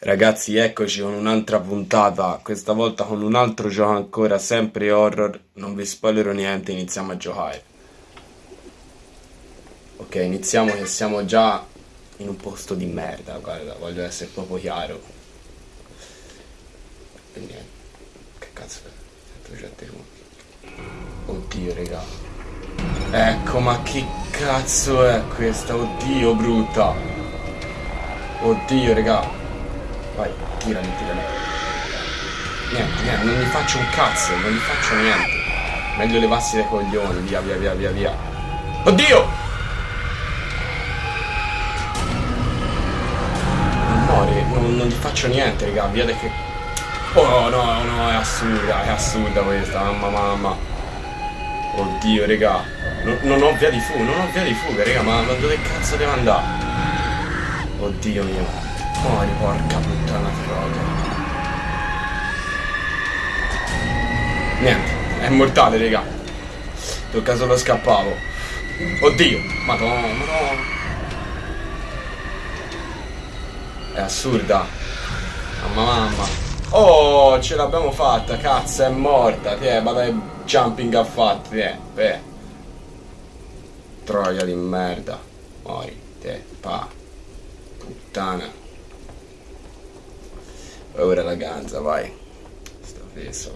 Ragazzi, eccoci con un'altra puntata, questa volta con un altro gioco ancora, sempre horror, non vi spoilerò niente, iniziamo a giocare. Ok, iniziamo che siamo già in un posto di merda, guarda, voglio essere proprio chiaro. E niente, che cazzo è? Sento gente qua. Oddio, raga. Ecco, ma che cazzo è questa? Oddio, brutta. Oddio, raga. Vai, tirami, tirami. Niente, niente, non gli faccio un cazzo, non gli faccio niente. Meglio levassi dai coglioni, via, via, via, via, via. Oddio! Non muore, non, non gli faccio niente, raga, via che... Oh no, no, è assurda, è assurda questa, mamma mamma. Oddio, raga. Non, non ho via di fuga, non ho via di fuga, raga, ma, ma dove cazzo devo andare? Oddio mio. Muori, porca puttana troia. Niente, è mortale, raga. Tocca solo scappavo. Oddio, madonna, madonna. È assurda. Mamma mamma. Oh, ce l'abbiamo fatta, cazzo, è morta. Ti è, vada jumping ha fatto, ti è, beh. Troia di merda. Muori, te, pa. Puttana. Ora la ganza, vai. Sta fesso.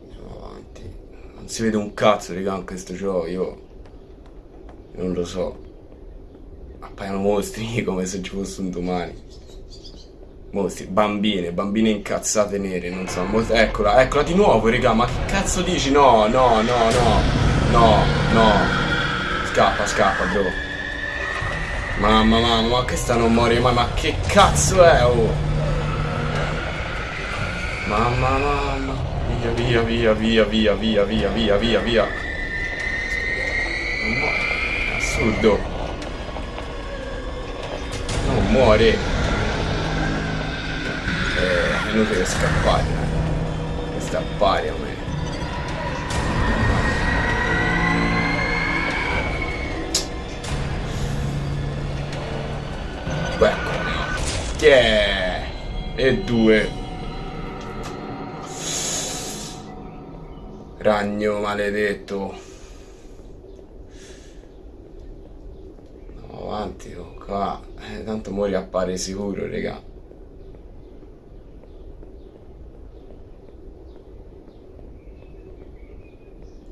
Andiamo avanti. Non si vede un cazzo, raga, in questo gioco, io... Non lo so. Appaiono mostri come se ci fosse un domani. Mostri, bambine, bambine incazzate nere, non so, eccola, eccola di nuovo, raga, ma che cazzo dici? No, no, no, no, no, no. Scappa, scappa, bro. Mamma, mamma, ma questa non muore mai, ma che cazzo è, oh? Mamma, mamma. Via, via, via, via, via, via, via, via, via. Non muore. Assurdo. Non muore. Eh, è inutile scappare. Questa pari a me. Yeah! E due. Ragno maledetto. No, avanti, qua. Eh, tanto muori appare sicuro, raga.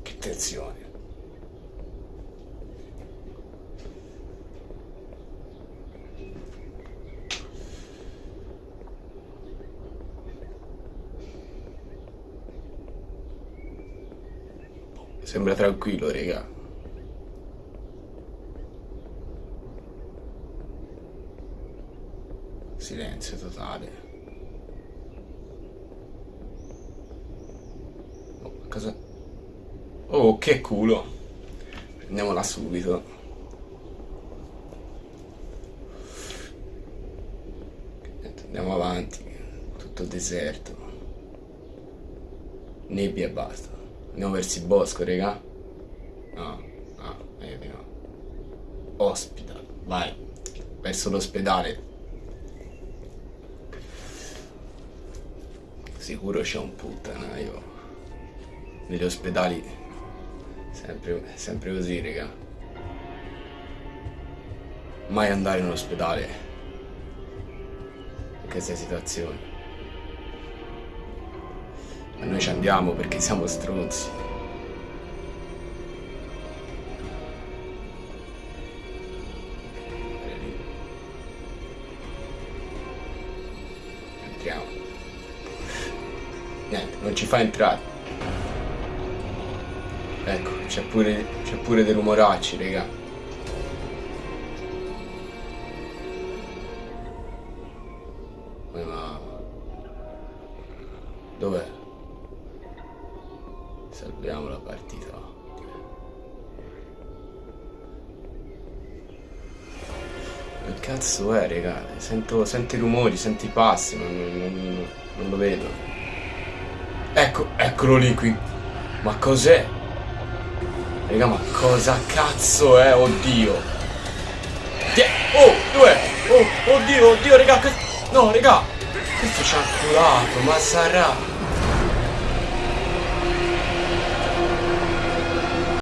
Che tensione. Sembra tranquillo, raga. Silenzio totale. Oh, cosa? Oh, che culo. Prendiamola subito. Andiamo avanti. Tutto deserto. Nebbia e basta. Andiamo verso il bosco, raga. No, no, vedi no. Hospital, vai. Verso l'ospedale. Sicuro c'è un puttanaio. Negli ospedali. Sempre, sempre così, raga. Mai andare in un ospedale. In queste situazioni. Ma noi ci andiamo perché siamo stronzi. Entriamo. Niente, non ci fa entrare. Ecco, c'è pure, c'è pure dei rumoracci, raga. Dov'è? Cazzo è, raga? Sento, sento i rumori, sento i passi, non, non, non lo vedo. Ecco, eccolo lì qui. Ma cos'è? Raga, ma cosa cazzo è? Oddio. Oh, dov'è? Oh, oddio, oddio, raga. No, raga. Questo ci ha culato, ma sarà.